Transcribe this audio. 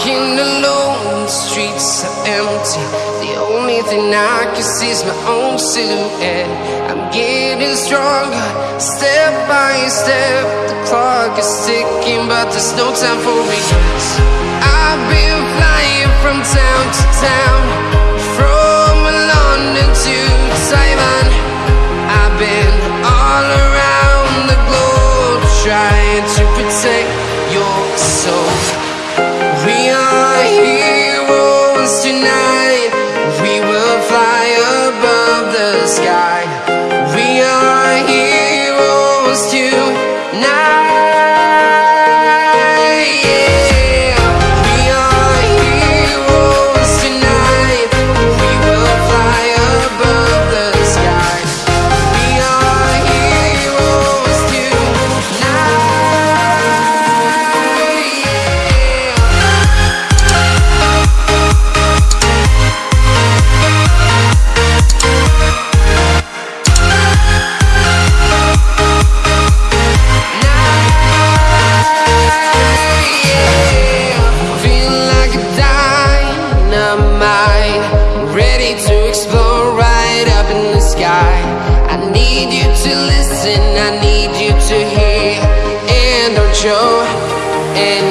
Walking alone, the streets are empty. The only thing I can see is my own silhouette. I'm getting stronger, step by step. The clock is ticking, but there's no time for regrets. I've been flying from town to town From London explode right up in the sky. I need you to listen, I need you to hear. And don't show and